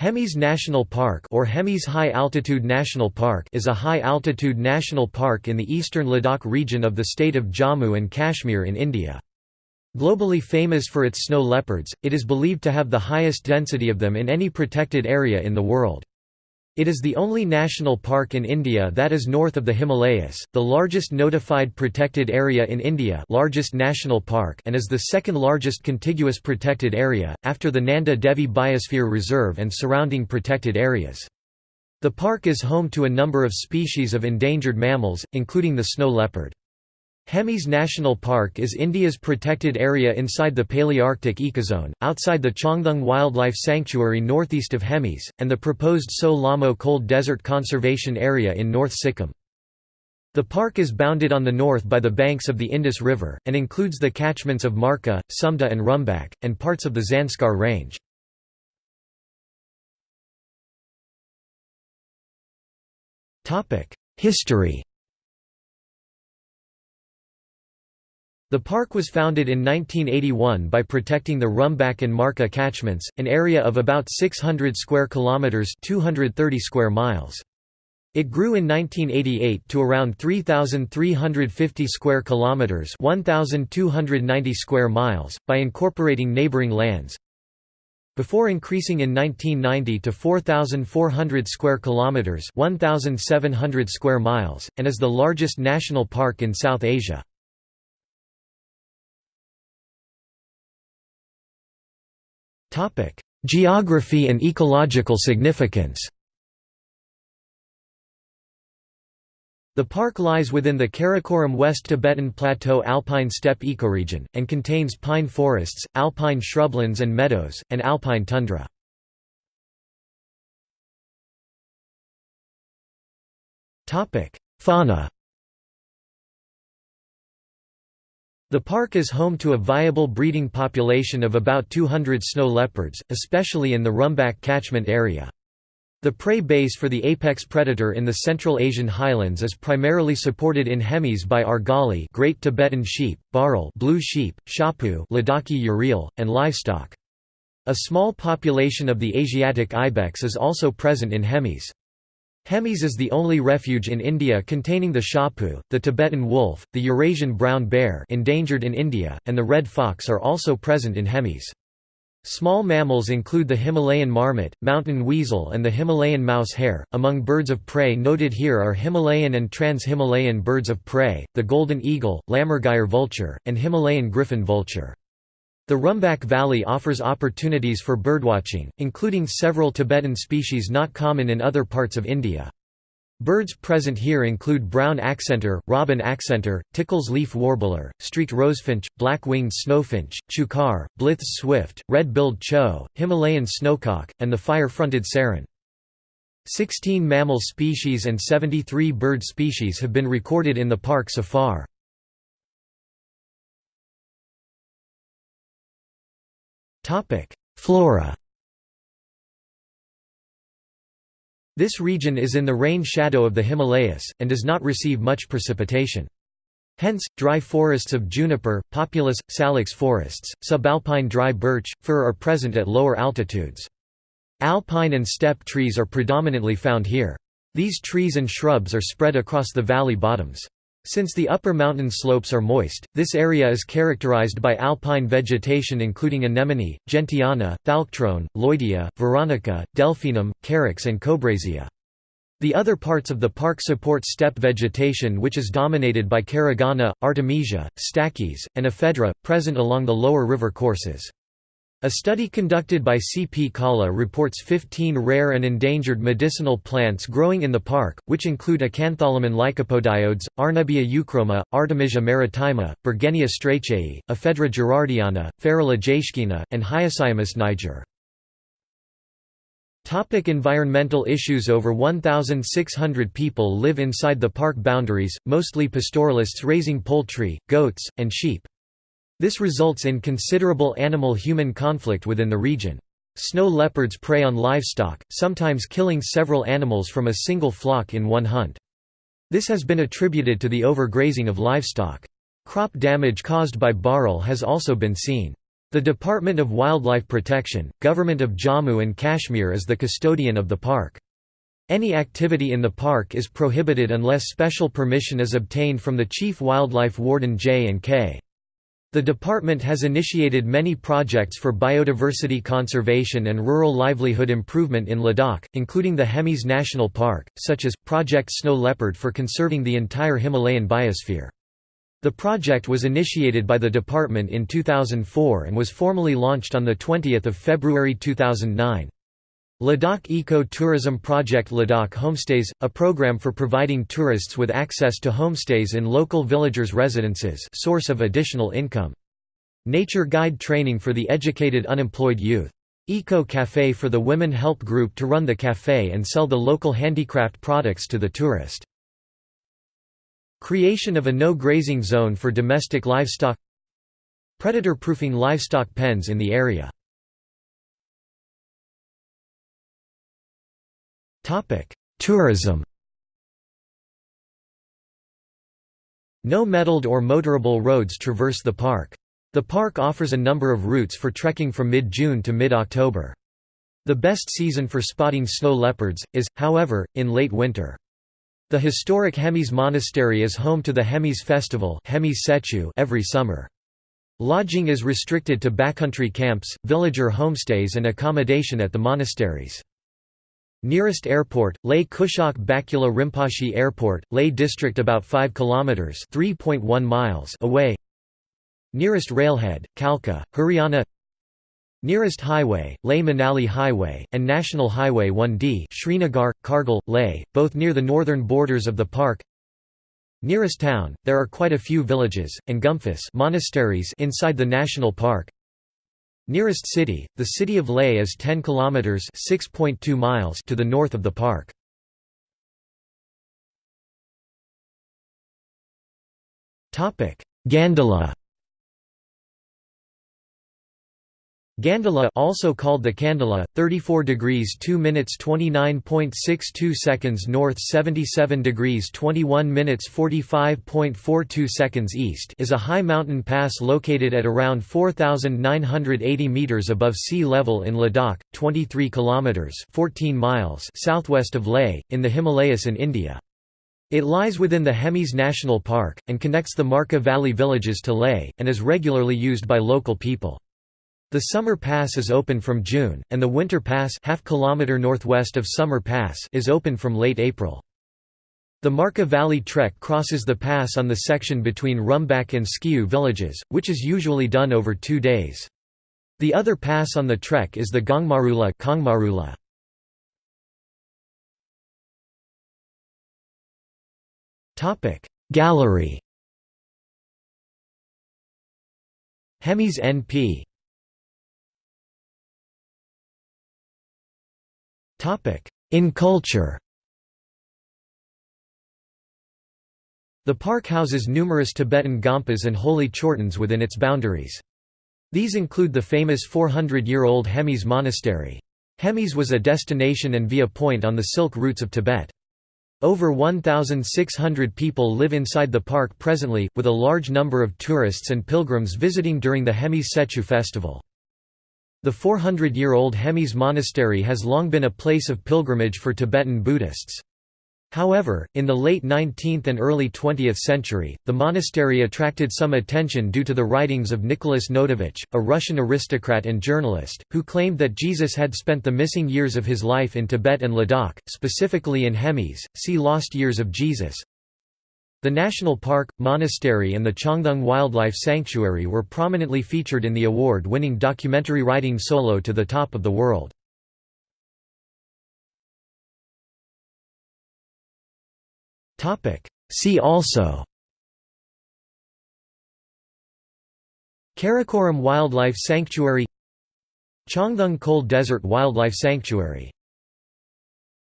Hemis National Park or Hemis High Altitude National Park is a high-altitude national park in the eastern Ladakh region of the state of Jammu and Kashmir in India. Globally famous for its snow leopards, it is believed to have the highest density of them in any protected area in the world. It is the only national park in India that is north of the Himalayas, the largest notified protected area in India largest national park and is the second largest contiguous protected area, after the Nanda Devi Biosphere Reserve and surrounding protected areas. The park is home to a number of species of endangered mammals, including the snow leopard. Hemis National Park is India's protected area inside the Palearctic ecozone, outside the Changthang Wildlife Sanctuary northeast of Hemis, and the proposed Tso Lhamo Cold Desert Conservation Area in North Sikkim. The park is bounded on the north by the banks of the Indus River, and includes the catchments of Marka, Sumda and Rumbak, and parts of the Zanskar Range. History The park was founded in 1981 by protecting the Rumbak and Marka catchments, an area of about 600 square kilometers, 230 square miles. It grew in 1988 to around 3350 square kilometers, 1290 square miles by incorporating neighboring lands. Before increasing in 1990 to 4400 square kilometers, 1700 square miles, and is the largest national park in South Asia. Geography and ecological significance. The park lies within the Karakoram West Tibetan Plateau alpine steppe ecoregion, and contains pine forests, alpine shrublands and meadows, and alpine tundra. Fauna The park is home to a viable breeding population of about 200 snow leopards, especially in the Rumbak catchment area. The prey base for the apex predator in the Central Asian highlands is primarily supported in Hemis by argali Great Tibetan sheep, bharal blue sheep, shapu Ladakhi urial, and livestock. A small population of the Asiatic ibex is also present in Hemis. Hemis is the only refuge in India containing the shapu, the Tibetan wolf, the Eurasian brown bear endangered in India, and the red fox are also present in Hemis. Small mammals include the Himalayan marmot, mountain weasel and the Himalayan mouse hare. Among birds of prey noted here are Himalayan and trans-Himalayan birds of prey, the golden eagle, lammergeier vulture, and Himalayan griffon vulture. The Rumbak Valley offers opportunities for birdwatching, including several Tibetan species not common in other parts of India. Birds present here include brown accentor, robin accentor, Tickell's leaf warbler, streaked rosefinch, black-winged snowfinch, chukar, Blyth's swift, red-billed chough, Himalayan snowcock, and the fire-fronted serin. 16 mammal species and 73 bird species have been recorded in the park so far. Flora This region is in the rain shadow of the Himalayas, and does not receive much precipitation. Hence, dry forests of juniper, populus, salix forests, subalpine dry birch, fir are present at lower altitudes. Alpine and steppe trees are predominantly found here. These trees and shrubs are spread across the valley bottoms. Since the upper mountain slopes are moist, this area is characterized by alpine vegetation including anemone, gentiana, thalictrum, lloydia, veronica, delphinium, carex and kobresia. The other parts of the park support steppe vegetation which is dominated by caragana, artemisia, stachys, and ephedra, present along the lower river courses. A study conducted by C. P. Kala reports 15 rare and endangered medicinal plants growing in the park, which include Acantholimon lycopodioides, Arnebia euchroma, Artemisia maritima, Bergenia strachei, Ephedra gerardiana, Ferula jaeschkeana, and Hyoscyamus niger. Topic environmental issues Over 1,600 people live inside the park boundaries, mostly pastoralists raising poultry, goats, and sheep. This results in considerable animal-human conflict within the region. Snow leopards prey on livestock, sometimes killing several animals from a single flock in one hunt. This has been attributed to the overgrazing of livestock. Crop damage caused by bharal has also been seen. The Department of Wildlife Protection, Government of Jammu and Kashmir is the custodian of the park. Any activity in the park is prohibited unless special permission is obtained from the Chief Wildlife Warden J&K. The department has initiated many projects for biodiversity conservation and rural livelihood improvement in Ladakh, including the Hemis National Park, such as, Project Snow Leopard for conserving the entire Himalayan biosphere. The project was initiated by the department in 2004 and was formally launched on 20 February 2009. Ladakh Eco-Tourism Project Ladakh Homestays, a program for providing tourists with access to homestays in local villagers' residences source of additional income. Nature Guide training for the educated unemployed youth. Eco Café for the women help group to run the café and sell the local handicraft products to the tourist. Creation of a no-grazing zone for domestic livestock Predator-proofing livestock pens in the area Tourism No metalled or motorable roads traverse the park. The park offers a number of routes for trekking from mid-June to mid-October. The best season for spotting snow leopards, is, however, in late winter. The historic Hemis Monastery is home to the Hemis Festival every summer. Lodging is restricted to backcountry camps, villager homestays and accommodation at the monasteries. Nearest airport, Leh Kushok Bakula Rinpoche Airport, Leh District about 5 km 3.1 miles away. Nearest railhead, Kalka, Haryana. Nearest highway, Leh Manali Highway, and National Highway 1D Srinagar, Kargil, Leh, both near the northern borders of the park. Nearest town, there are quite a few villages, and gompas monasteries inside the national park Nearest city, the city of Leh is 10 kilometers (6.2 miles) to the north of the park. Topic: Gandala Gandala also called the Kandala, 34 degrees 2 minutes 29.62 seconds north 77 degrees 21 minutes 45.42 seconds east is a high mountain pass located at around 4,980 meters above sea level in Ladakh, 23 kilometers 14 miles southwest of Leh, in the Himalayas in India. It lies within the Hemis National Park, and connects the Marka Valley villages to Leh, and is regularly used by local people. The Summer Pass is open from June, and the Winter Pass half kilometer northwest of Summer Pass is open from late April. The Marka Valley Trek crosses the pass on the section between Rumbak and Skiu villages, which is usually done over two days. The other pass on the trek is the Gongmarula, Kongmarula. Gallery Hemis NP In culture The park houses numerous Tibetan gompas and holy chortens within its boundaries. These include the famous 400-year-old Hemis Monastery. Hemis was a destination and via point on the Silk routes of Tibet. Over 1,600 people live inside the park presently, with a large number of tourists and pilgrims visiting during the Hemis Tsechu festival. The 400-year-old Hemis Monastery has long been a place of pilgrimage for Tibetan Buddhists. However, in the late 19th and early 20th century, the monastery attracted some attention due to the writings of Nicolas Notovitch, a Russian aristocrat and journalist, who claimed that Jesus had spent the missing years of his life in Tibet and Ladakh, specifically in Hemis. See Lost Years of Jesus. The national park, monastery and the Changthang Wildlife Sanctuary were prominently featured in the award-winning documentary Riding Solo to the Top of the World. See also Karakoram Wildlife Sanctuary Changthang Cold Desert Wildlife Sanctuary